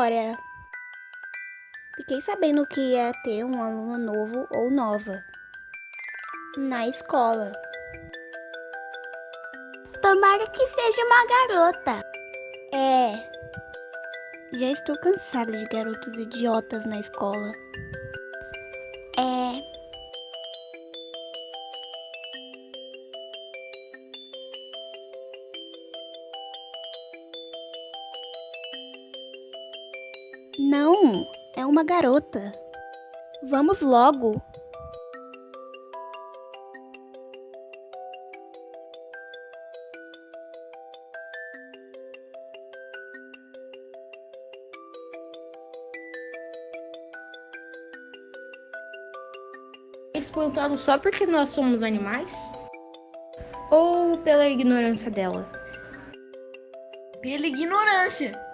Nora, fiquei sabendo que ia ter um aluno novo ou nova na escola. Tomara que seja uma garota. É. Já estou cansada de garotos idiotas na escola. Uma garota. Vamos logo. espantado só porque nós somos animais? Ou pela ignorância dela? Pela ignorância.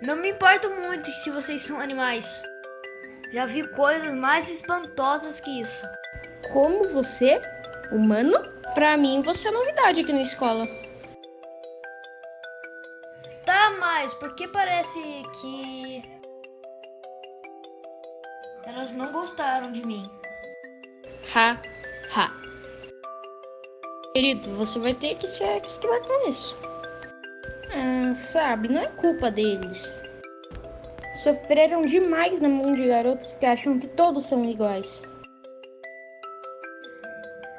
Não me importo muito se vocês são animais. Já vi coisas mais espantosas que isso. Como você, humano? Pra mim, você é novidade aqui na escola. Tá, mas porque parece que. Elas não gostaram de mim. Ha, ha. Querido, você vai ter que se acostumar com isso. Ah, sabe, não é culpa deles. Sofreram demais na mão de garotos que acham que todos são iguais.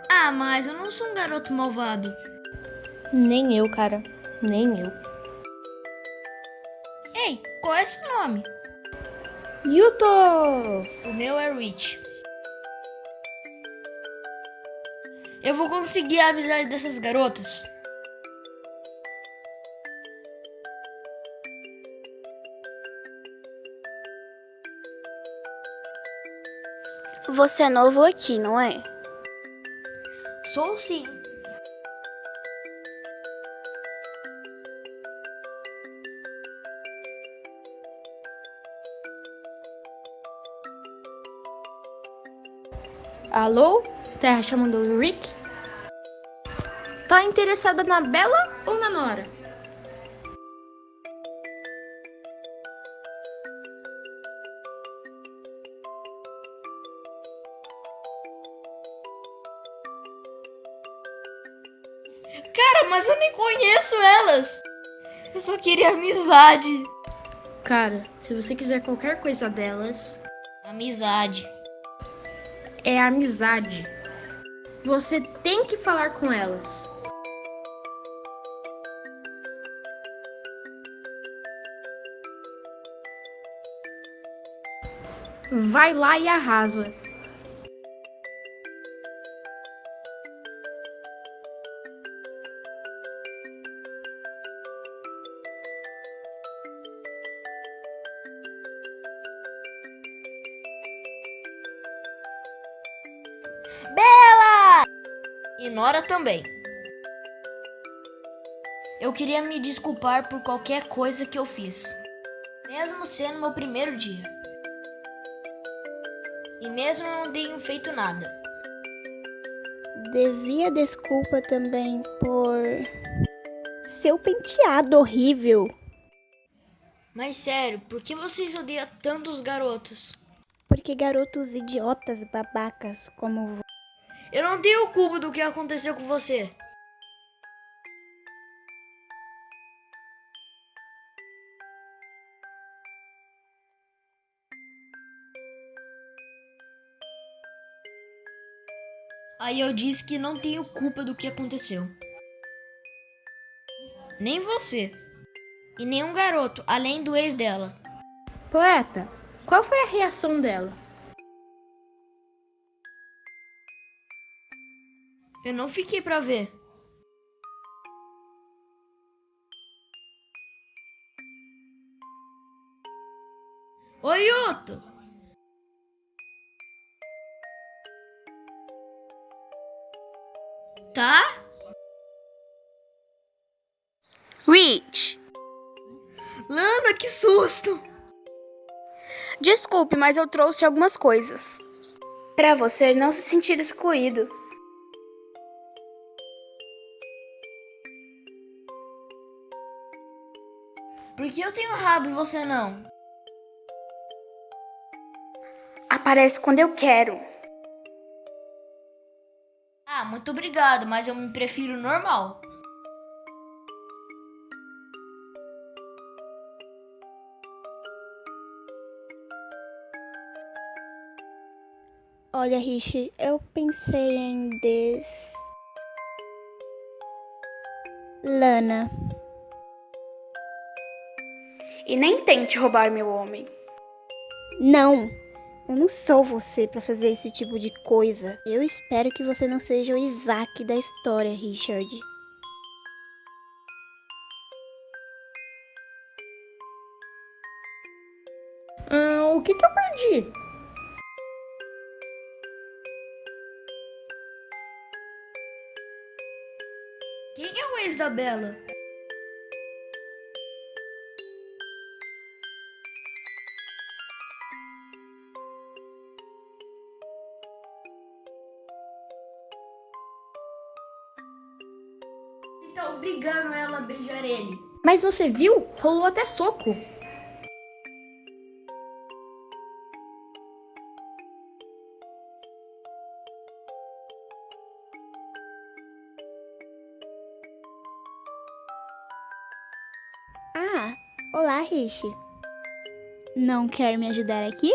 Ah, mas eu não sou um garoto malvado. Nem eu, cara. Nem eu. Ei, qual é seu nome? Yuto! O meu é Rich. Eu vou conseguir a amizade dessas garotas. Você é novo aqui, não é? Sou sim. Alô? Terra chamando o Rick? Tá interessada na Bela ou na Nora? Cara, mas eu nem conheço elas. Eu só queria amizade. Cara, se você quiser qualquer coisa delas, Amizade. é amizade. Você tem que falar com elas. Vai lá e arrasa. Também. Eu queria me desculpar por qualquer coisa que eu fiz, mesmo sendo meu primeiro dia. E mesmo eu não tenho feito nada. Devia desculpa também por seu penteado horrível. Mas sério, por que vocês odeiam tanto os garotos? Porque garotos idiotas babacas como Eu não tenho culpa do que aconteceu com você. Aí eu disse que não tenho culpa do que aconteceu. Nem você. E nenhum garoto, além do ex dela. Poeta, qual foi a reação dela? Eu não fiquei pra ver. Oi, Yuto! Tá? Rich, Lana, que susto! desculpe, mas eu trouxe algumas coisas. Pra você não se sentir excluído. Por que eu tenho rabo e você não? Aparece quando eu quero. Ah, muito obrigado, mas eu me prefiro normal. Olha, Rich, eu pensei em des. Lana. E nem tente roubar meu homem. Não! Eu não sou você pra fazer esse tipo de coisa. Eu espero que você não seja o Isaac da história, Richard. Ah, o que que eu perdi? Quem é o ex da Bela? Ele. Mas você viu? Rolou até soco. Ah, olá, Rich. Não quer me ajudar aqui?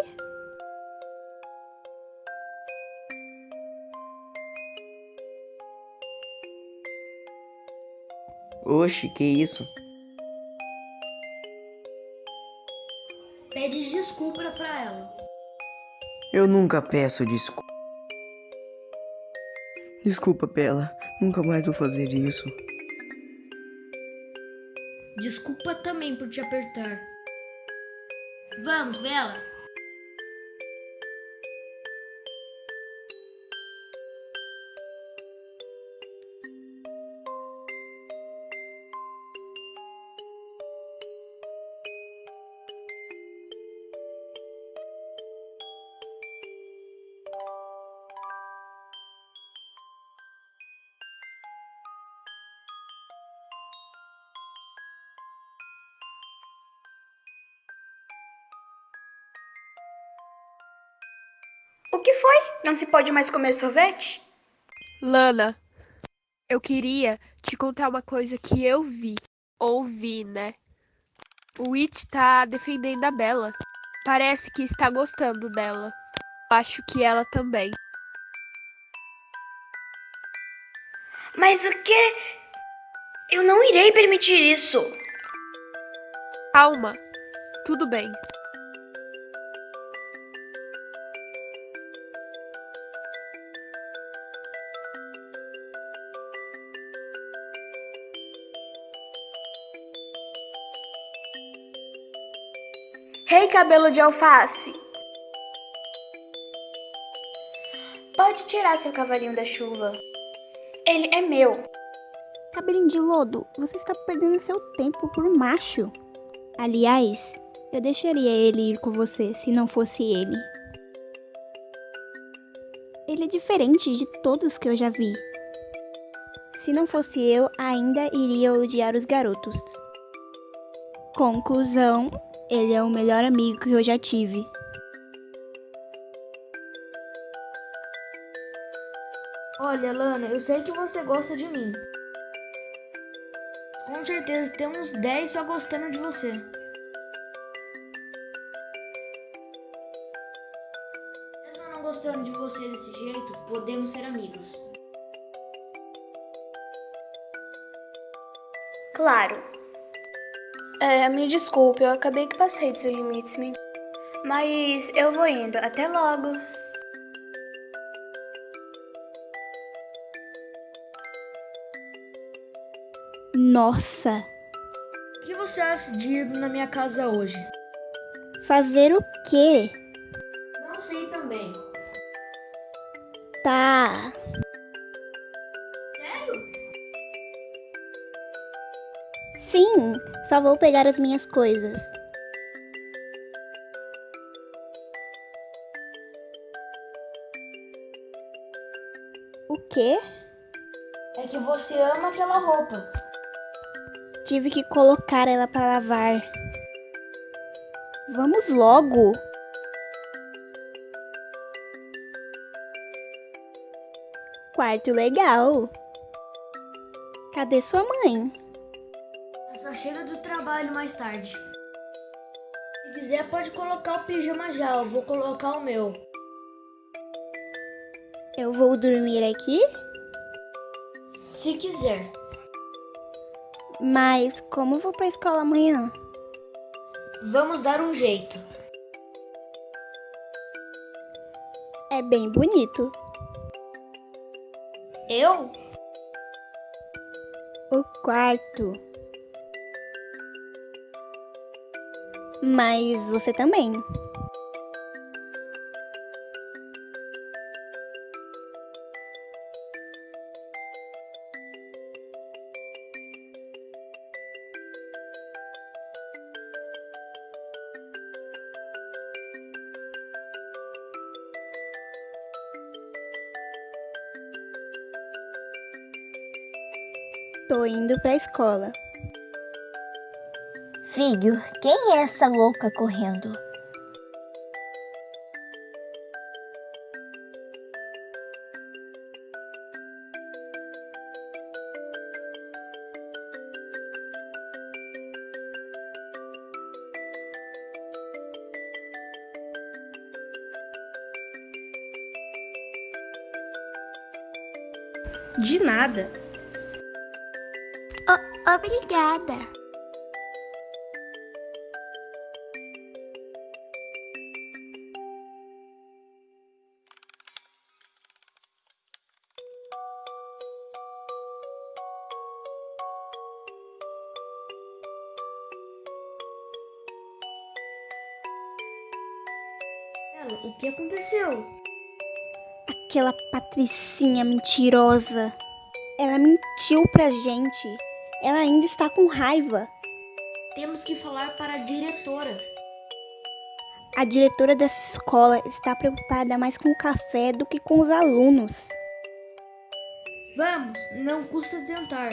Oxe, que isso? Pede desculpa pra ela. Eu nunca peço desculpa. Desculpa, Bela. Nunca mais vou fazer isso. Desculpa também por te apertar. Vamos, Bela. Não se pode mais comer sorvete? Lana, eu queria te contar uma coisa que eu vi. Ouvi, né? O It tá defendendo a Bella. Parece que está gostando dela. Acho que ela também. Mas o que? Eu não irei permitir isso. Calma. Tudo bem. Rei cabelo de alface. Pode tirar seu cavalinho da chuva. Ele é meu. Cabelinho de lodo, você está perdendo seu tempo por macho. Aliás, eu deixaria ele ir com você se não fosse ele. Ele é diferente de todos que eu já vi. Se não fosse eu, ainda iria odiar os garotos. Conclusão: ele é o melhor amigo que eu já tive. Olha, Lana, eu sei que você gosta de mim. Com certeza tem uns 10 só gostando de você. Mesmo eu não gostando de você desse jeito, podemos ser amigos. Claro. É, me desculpe, eu acabei que passei dos limites, me... mas eu vou indo. Até logo. Nossa, O que você acha de ir na minha casa hoje? fazer o quê? Não sei também. Tá. Sim, só vou pegar as minhas coisas. O quê? É que você ama aquela roupa. tive que colocar ela para lavar. Vamos logo. Quarto legal. Cadê sua mãe? Chega do trabalho mais tarde. Se quiser, pode colocar o pijama já. Eu vou colocar o meu. Eu vou dormir aqui? Se quiser. Mas como vou pra escola amanhã? Vamos dar um jeito. É bem bonito. Eu? O quarto. Mas você também. Tô indo pra escola. Filho, quem é essa louca correndo? De nada. O- obrigada. Ela, o que aconteceu? Aquela patricinha mentirosa. Ela mentiu pra gente. Ela ainda está com raiva. Temos que falar para a diretora. A diretora dessa escola está preocupada mais com o café do que com os alunos. Vamos, não custa tentar.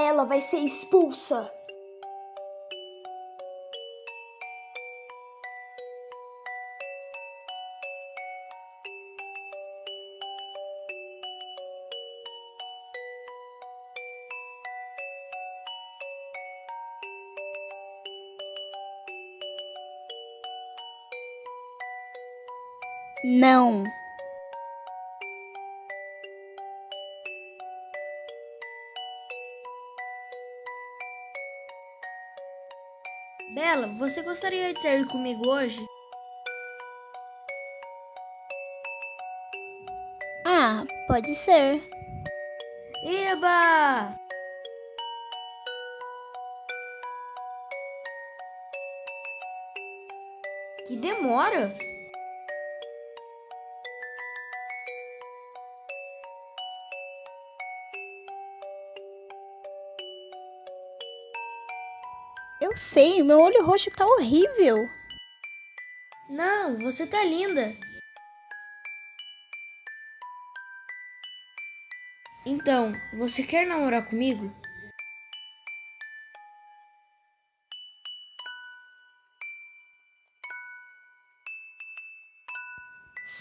Ela vai ser expulsa. Bela, você gostaria de sair comigo hoje? Ah, pode ser. Eba! Que demora? Eu sei, meu olho roxo tá horrível. Não, você tá linda. Então, você quer namorar comigo?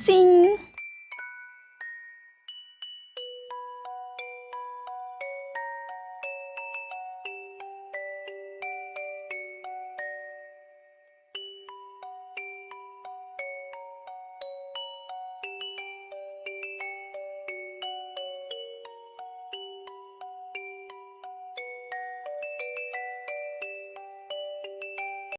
Sim.